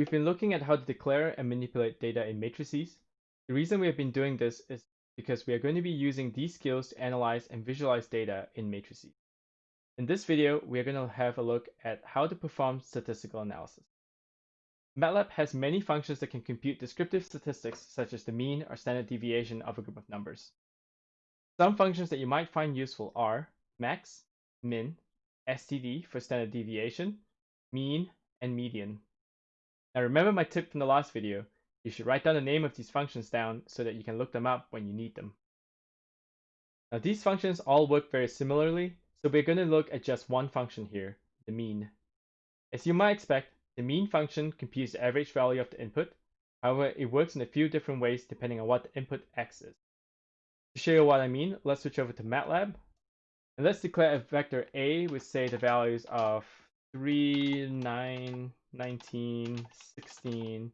We've been looking at how to declare and manipulate data in matrices. The reason we have been doing this is because we are going to be using these skills to analyze and visualize data in matrices. In this video, we are going to have a look at how to perform statistical analysis. MATLAB has many functions that can compute descriptive statistics such as the mean or standard deviation of a group of numbers. Some functions that you might find useful are max, min, std for standard deviation, mean, and median. Now remember my tip from the last video, you should write down the name of these functions down so that you can look them up when you need them. Now these functions all work very similarly, so we're going to look at just one function here, the mean. As you might expect, the mean function computes the average value of the input, however it works in a few different ways depending on what the input x is. To show you what I mean, let's switch over to MATLAB, and let's declare a vector a with say the values of 3, 9, 19, 16,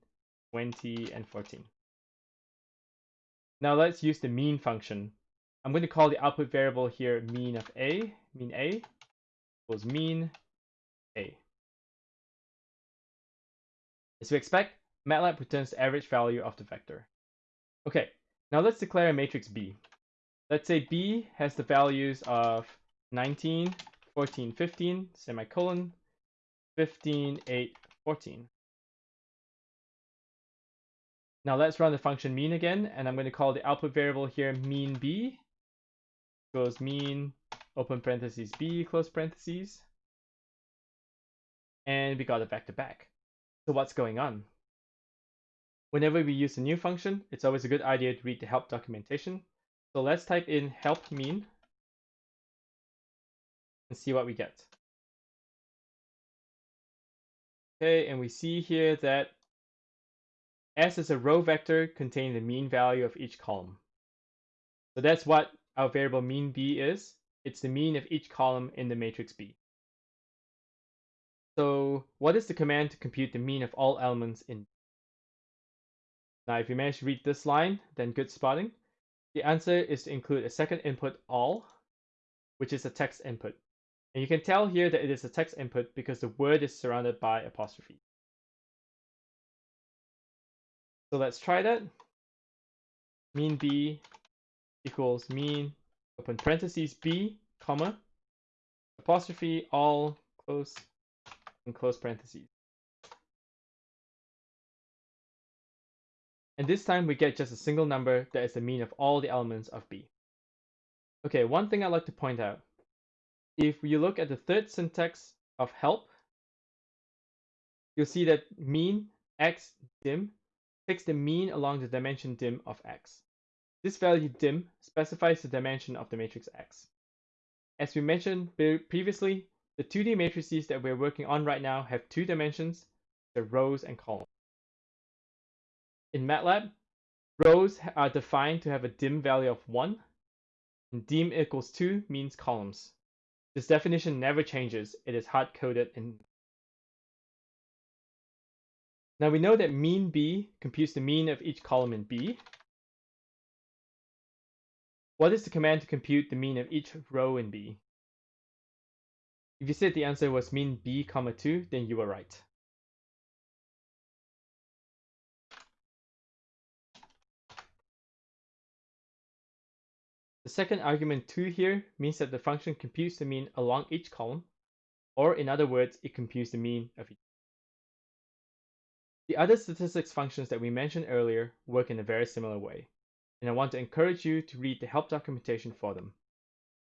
20, and 14. Now let's use the mean function. I'm going to call the output variable here mean of a, mean a equals mean a. As we expect, MATLAB returns the average value of the vector. Okay, now let's declare a matrix B. Let's say B has the values of 19, 14, 15, semicolon, 15, 8, 14. Now let's run the function mean again, and I'm going to call the output variable here mean b, goes mean, open parentheses b, close parentheses. And we got it back to back. So what's going on? Whenever we use a new function, it's always a good idea to read the help documentation. So let's type in help mean and see what we get. Okay, and we see here that S is a row vector containing the mean value of each column. So that's what our variable mean B is. It's the mean of each column in the matrix B. So what is the command to compute the mean of all elements in Now if you manage to read this line, then good spotting. The answer is to include a second input all, which is a text input. And you can tell here that it is a text input because the word is surrounded by apostrophe. So let's try that. Mean b equals mean, open parentheses b, comma, apostrophe, all, close, and close parentheses. And this time we get just a single number that is the mean of all the elements of b. Okay, one thing I'd like to point out if you look at the third syntax of help, you'll see that mean x dim takes the mean along the dimension dim of x. This value dim specifies the dimension of the matrix x. As we mentioned previously, the 2D matrices that we're working on right now have two dimensions, the rows and columns. In MATLAB, rows are defined to have a dim value of 1, and dim equals 2 means columns. This definition never changes. It is hard-coded in. Now we know that mean B computes the mean of each column in B. What is the command to compute the mean of each row in B? If you said the answer was mean B comma 2, then you were right. The second argument 2 here means that the function computes the mean along each column, or in other words, it computes the mean of each. The other statistics functions that we mentioned earlier work in a very similar way, and I want to encourage you to read the help documentation for them.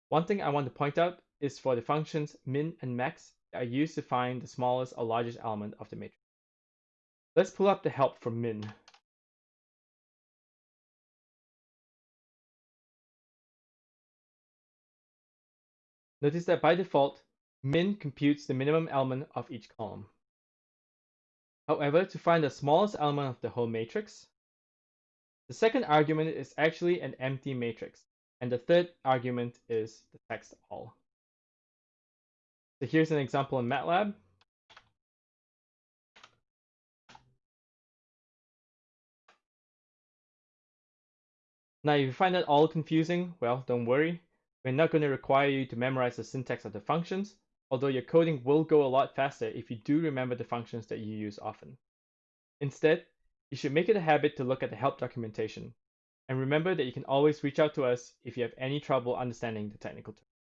One thing I want to point out is for the functions min and max that are used to find the smallest or largest element of the matrix. Let's pull up the help for min. Notice that by default, min computes the minimum element of each column. However, to find the smallest element of the whole matrix, the second argument is actually an empty matrix, and the third argument is the text all. So here's an example in MATLAB. Now, if you find that all confusing, well, don't worry. We're not going to require you to memorize the syntax of the functions, although your coding will go a lot faster if you do remember the functions that you use often. Instead, you should make it a habit to look at the help documentation. And remember that you can always reach out to us if you have any trouble understanding the technical terms.